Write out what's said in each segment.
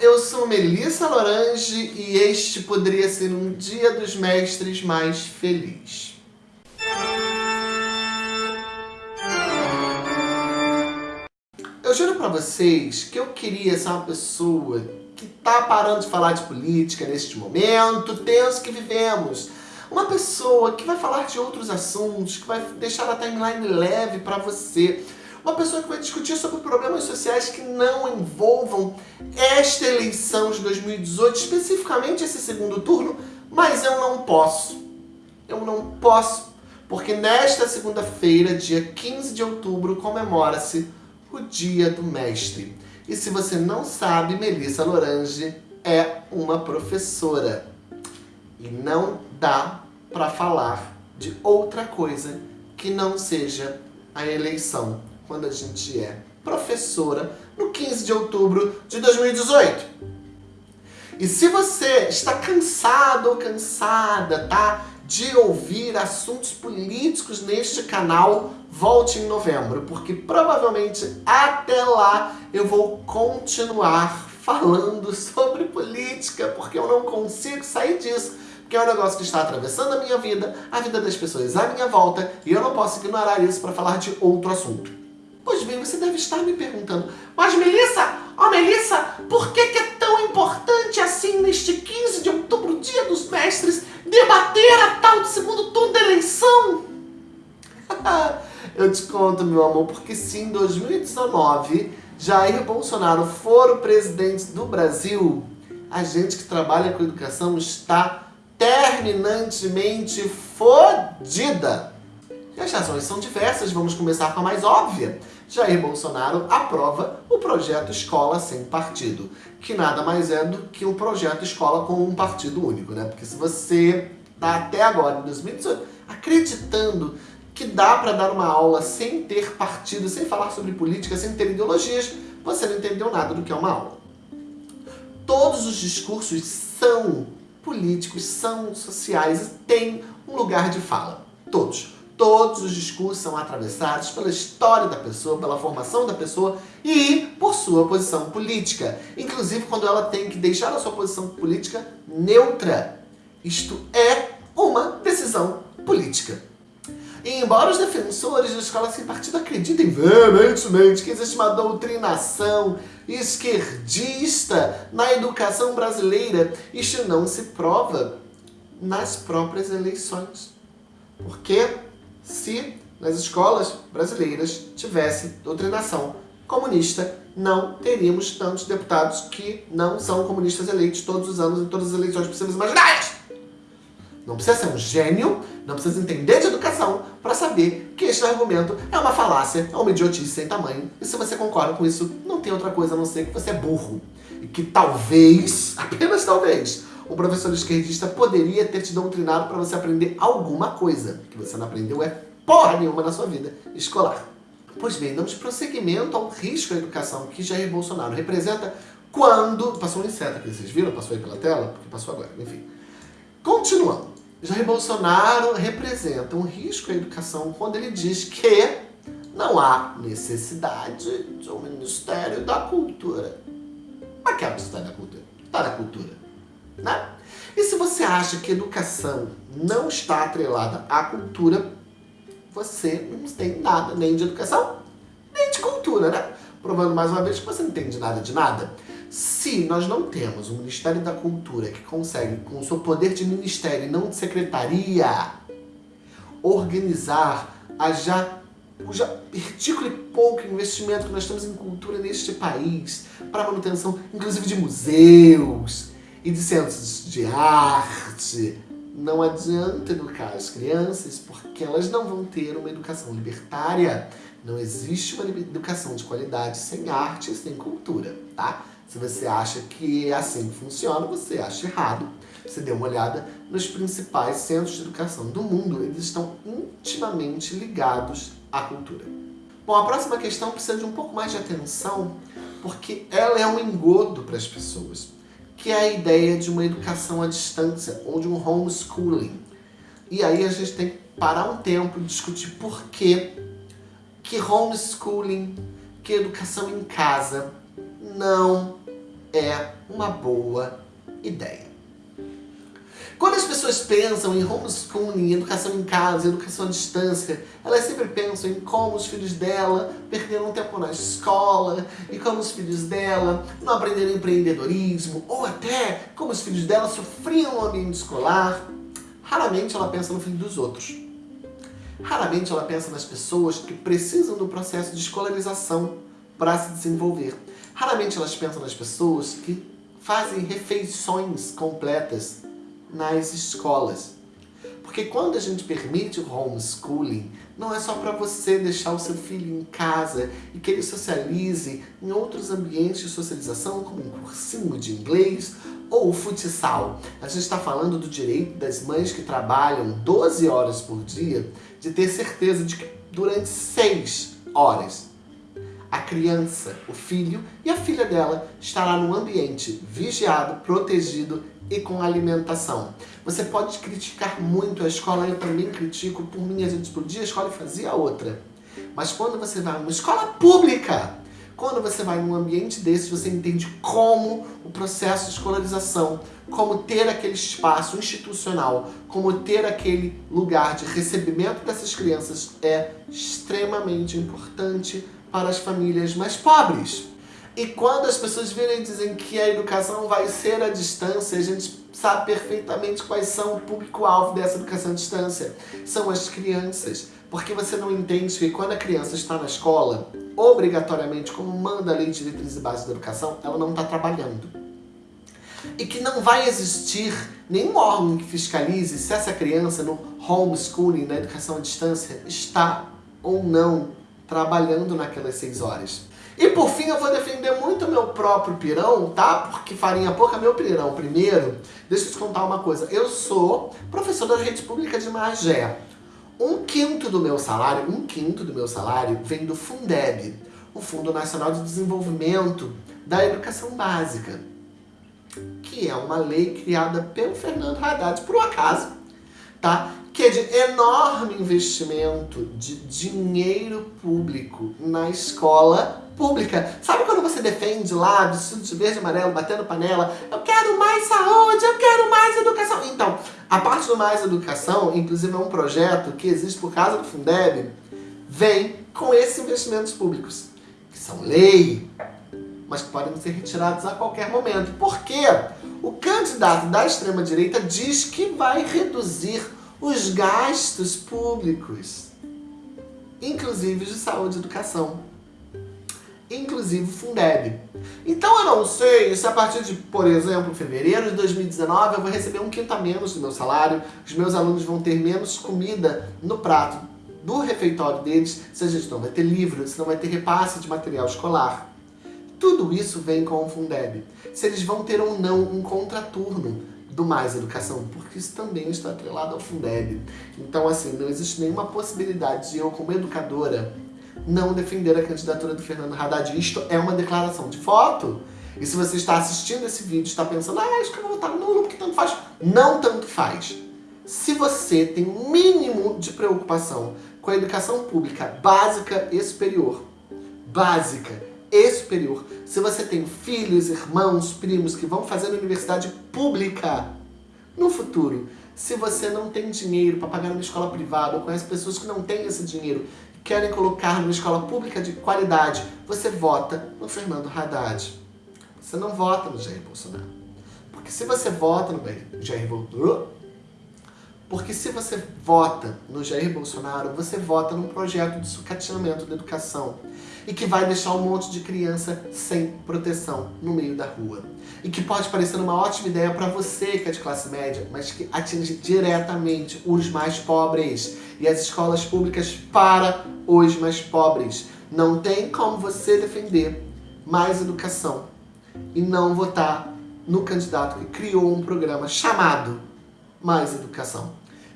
eu sou Melissa Lorange e este poderia ser um dia dos mestres mais feliz. Eu juro pra vocês que eu queria ser uma pessoa que tá parando de falar de política neste momento tenso que vivemos. Uma pessoa que vai falar de outros assuntos, que vai deixar a timeline leve para você. Uma pessoa que vai discutir sobre problemas sociais que não envolvam esta eleição de 2018, especificamente esse segundo turno, mas eu não posso. Eu não posso, porque nesta segunda-feira, dia 15 de outubro, comemora-se o Dia do Mestre. E se você não sabe, Melissa Lorange é uma professora. E não dá para falar de outra coisa que não seja a eleição quando a gente é professora no 15 de outubro de 2018. E se você está cansado ou cansada, tá? De ouvir assuntos políticos neste canal, volte em novembro, porque provavelmente até lá eu vou continuar falando sobre política, porque eu não consigo sair disso que é um negócio que está atravessando a minha vida, a vida das pessoas à minha volta, e eu não posso ignorar isso para falar de outro assunto. Pois bem, você deve estar me perguntando, mas Melissa, ó oh, Melissa, por que, que é tão importante assim neste 15 de outubro, dia dos mestres, debater a tal de segundo turno da eleição? eu te conto, meu amor, porque se em 2019 Jair Bolsonaro for o presidente do Brasil, a gente que trabalha com educação está terminantemente fodida. As razões são diversas, vamos começar com a mais óbvia. Jair Bolsonaro aprova o projeto Escola Sem Partido, que nada mais é do que um projeto escola com um partido único, né? Porque se você está até agora, em 2018, acreditando que dá para dar uma aula sem ter partido, sem falar sobre política, sem ter ideologias, você não entendeu nada do que é uma aula. Todos os discursos são políticos, são sociais e têm um lugar de fala. Todos. Todos os discursos são atravessados pela história da pessoa, pela formação da pessoa e por sua posição política. Inclusive quando ela tem que deixar a sua posição política neutra. Isto é uma decisão política. E embora os defensores da escola sem partido acreditem veementemente que existe uma doutrinação esquerdista na educação brasileira, isto não se prova nas próprias eleições. Porque se nas escolas brasileiras tivesse doutrinação comunista, não teríamos tantos deputados que não são comunistas eleitos todos os anos em todas as eleições possíveis e imaginárias. Não precisa ser um gênio, não precisa entender de educação para saber que este argumento é uma falácia, é uma idiotice sem tamanho. E se você concorda com isso, não tem outra coisa a não ser que você é burro. E que talvez, apenas talvez, o professor esquerdista poderia ter te doutrinado para você aprender alguma coisa. que você não aprendeu é porra nenhuma na sua vida escolar. Pois bem, damos prosseguimento ao risco à educação que Jair Bolsonaro representa quando... Passou um inseto aqui, vocês viram? Passou aí pela tela? Porque passou agora, enfim. Continuando. Jair Bolsonaro representa um risco à educação quando ele diz que não há necessidade de um Ministério da Cultura. Mas que é o Ministério da Cultura? Está na cultura, né? E se você acha que educação não está atrelada à cultura, você não tem nada nem de educação, nem de cultura, né? Provando mais uma vez que você não entende nada de nada. Se nós não temos um Ministério da Cultura que consegue, com o seu poder de ministério e não de secretaria, organizar a já, o já ridículo e pouco investimento que nós temos em cultura neste país, para manutenção, inclusive, de museus e de centros de arte, não adianta educar as crianças porque elas não vão ter uma educação libertária. Não existe uma educação de qualidade sem arte e sem cultura, tá? Se você acha que é assim funciona, você acha errado. Você dê uma olhada nos principais centros de educação do mundo, eles estão intimamente ligados à cultura. Bom, a próxima questão precisa de um pouco mais de atenção, porque ela é um engodo para as pessoas, que é a ideia de uma educação à distância, ou de um homeschooling. E aí a gente tem que parar um tempo e discutir por que que homeschooling, que educação em casa não é uma boa ideia. Quando as pessoas pensam em homeschooling, educação em casa, educação à distância, elas sempre pensam em como os filhos dela perderam tempo na escola e como os filhos dela não aprenderam empreendedorismo ou até como os filhos dela sofriam no ambiente escolar. Raramente ela pensa no filho dos outros. Raramente ela pensa nas pessoas que precisam do processo de escolarização para se desenvolver. Raramente elas pensam nas pessoas que fazem refeições completas nas escolas. Porque quando a gente permite o homeschooling, não é só para você deixar o seu filho em casa e que ele socialize em outros ambientes de socialização, como um cursinho de inglês ou o futsal. A gente está falando do direito das mães que trabalham 12 horas por dia de ter certeza de que durante 6 horas a criança, o filho e a filha dela estará num ambiente vigiado, protegido e com alimentação. Você pode criticar muito a escola, eu também critico, por mim a gente explodia a escola e fazia outra. Mas quando você vai numa escola pública, quando você vai num ambiente desse, você entende como o processo de escolarização, como ter aquele espaço institucional, como ter aquele lugar de recebimento dessas crianças é extremamente importante para as famílias mais pobres. E quando as pessoas virem e dizem que a educação vai ser à distância, a gente sabe perfeitamente quais são o público-alvo dessa educação à distância. São as crianças. Porque você não entende que quando a criança está na escola, obrigatoriamente, como manda a lei de diretrizes e bases da educação, ela não está trabalhando. E que não vai existir nenhum órgão que fiscalize se essa criança no homeschooling, na educação à distância, está ou não trabalhando naquelas seis horas. E por fim eu vou defender muito meu próprio pirão, tá? Porque farinha pouca meu pirão. Primeiro, deixa eu te contar uma coisa. Eu sou professor da rede pública de Magé. Um quinto do meu salário, um quinto do meu salário vem do Fundeb, o Fundo Nacional de Desenvolvimento da Educação Básica, que é uma lei criada pelo Fernando Haddad, por um acaso, tá? que é de enorme investimento de dinheiro público na escola pública. Sabe quando você defende lá, vestido de verde e amarelo, batendo panela, eu quero mais saúde, eu quero mais mais educação, inclusive é um projeto que existe por causa do Fundeb, vem com esses investimentos públicos, que são lei, mas que podem ser retirados a qualquer momento. Por quê? O candidato da extrema-direita diz que vai reduzir os gastos públicos, inclusive de saúde e educação, inclusive Fundeb. Então eu não sei se a partir de, por exemplo, fevereiro de 2019 eu vou receber um quinto a menos do meu salário, os meus alunos vão ter menos comida no prato do refeitório deles, se a gente não vai ter livro, se não vai ter repasse de material escolar. Tudo isso vem com o Fundeb. Se eles vão ter ou não um contraturno do Mais Educação, porque isso também está atrelado ao Fundeb. Então, assim, não existe nenhuma possibilidade de eu, como educadora, não defender a candidatura do Fernando Haddad. Isto é uma declaração de voto. E se você está assistindo esse vídeo e está pensando, ah, acho que eu vou votar nulo porque tanto faz. Não tanto faz. Se você tem um mínimo de preocupação com a educação pública básica e superior, básica e superior. Se você tem filhos, irmãos, primos que vão fazer universidade pública no futuro, se você não tem dinheiro para pagar numa escola privada ou conhece pessoas que não têm esse dinheiro querem colocar numa escola pública de qualidade, você vota no Fernando Haddad. Você não vota no Jair Bolsonaro. Porque se você vota no Jair Bolsonaro, porque se você vota no Jair Bolsonaro, você vota num projeto de sucateamento da educação e que vai deixar um monte de criança sem proteção no meio da rua. E que pode parecer uma ótima ideia para você que é de classe média, mas que atinge diretamente os mais pobres e as escolas públicas para os mais pobres. Não tem como você defender mais educação e não votar no candidato que criou um programa chamado Mais Educação.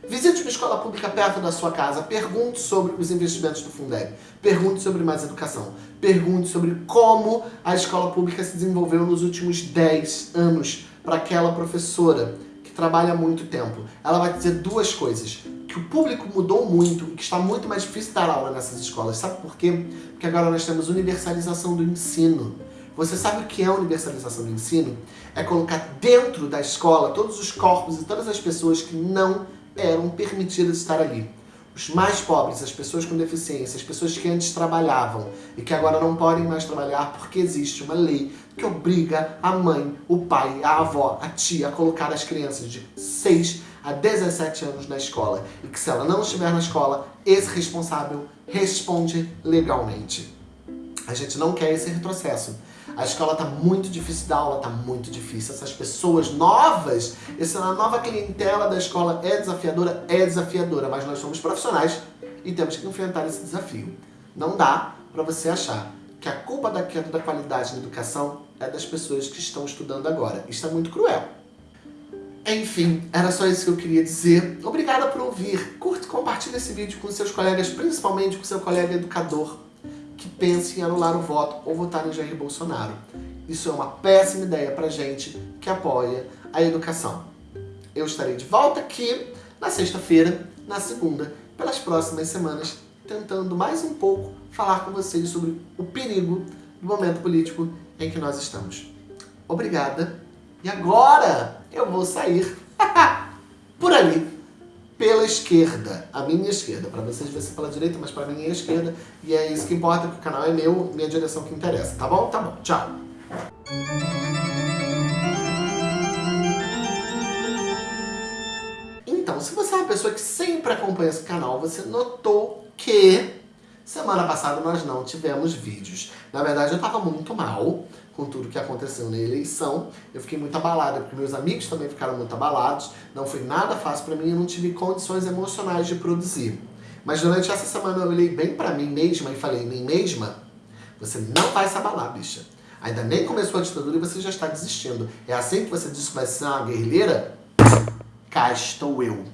Visite uma escola pública perto da sua casa, pergunte sobre os investimentos do Fundeb, pergunte sobre mais educação, pergunte sobre como a escola pública se desenvolveu nos últimos 10 anos para aquela professora que trabalha muito tempo. Ela vai dizer duas coisas, que o público mudou muito e que está muito mais difícil dar aula nessas escolas. Sabe por quê? Porque agora nós temos universalização do ensino. Você sabe o que é universalização do ensino? É colocar dentro da escola todos os corpos e todas as pessoas que não eram permitidas estar ali. Os mais pobres, as pessoas com deficiência, as pessoas que antes trabalhavam e que agora não podem mais trabalhar porque existe uma lei que obriga a mãe, o pai, a avó, a tia a colocar as crianças de 6 a 17 anos na escola e que se ela não estiver na escola, esse responsável responde legalmente. A gente não quer esse retrocesso. A escola está muito difícil da aula, está muito difícil. Essas pessoas novas, essa nova clientela da escola é desafiadora, é desafiadora, mas nós somos profissionais e temos que enfrentar esse desafio. Não dá para você achar que a culpa da queda da qualidade na educação é das pessoas que estão estudando agora. Isso é muito cruel. Enfim, era só isso que eu queria dizer. Obrigada por ouvir. Curte e compartilhe esse vídeo com seus colegas, principalmente com seu colega educador que pense em anular o voto ou votar em Jair Bolsonaro. Isso é uma péssima ideia para gente que apoia a educação. Eu estarei de volta aqui na sexta-feira, na segunda, pelas próximas semanas, tentando mais um pouco falar com vocês sobre o perigo do momento político em que nós estamos. Obrigada. E agora eu vou sair por ali pela esquerda, a minha esquerda. Para vocês vai ser pela direita, mas para mim é a esquerda. E é isso que importa, que o canal é meu, minha direção que interessa. Tá bom? Tá bom. Tchau. Então, se você é uma pessoa que sempre acompanha esse canal, você notou que semana passada nós não tivemos vídeos. Na verdade, eu estava muito mal com tudo que aconteceu na eleição. Eu fiquei muito abalada, porque meus amigos também ficaram muito abalados. Não foi nada fácil para mim, eu não tive condições emocionais de produzir. Mas durante essa semana eu olhei bem para mim mesma e falei, mim mesma, você não vai se abalar, bicha. Ainda nem começou a ditadura e você já está desistindo. É assim que você diz que vai ser uma guerrilheira? Cá estou eu.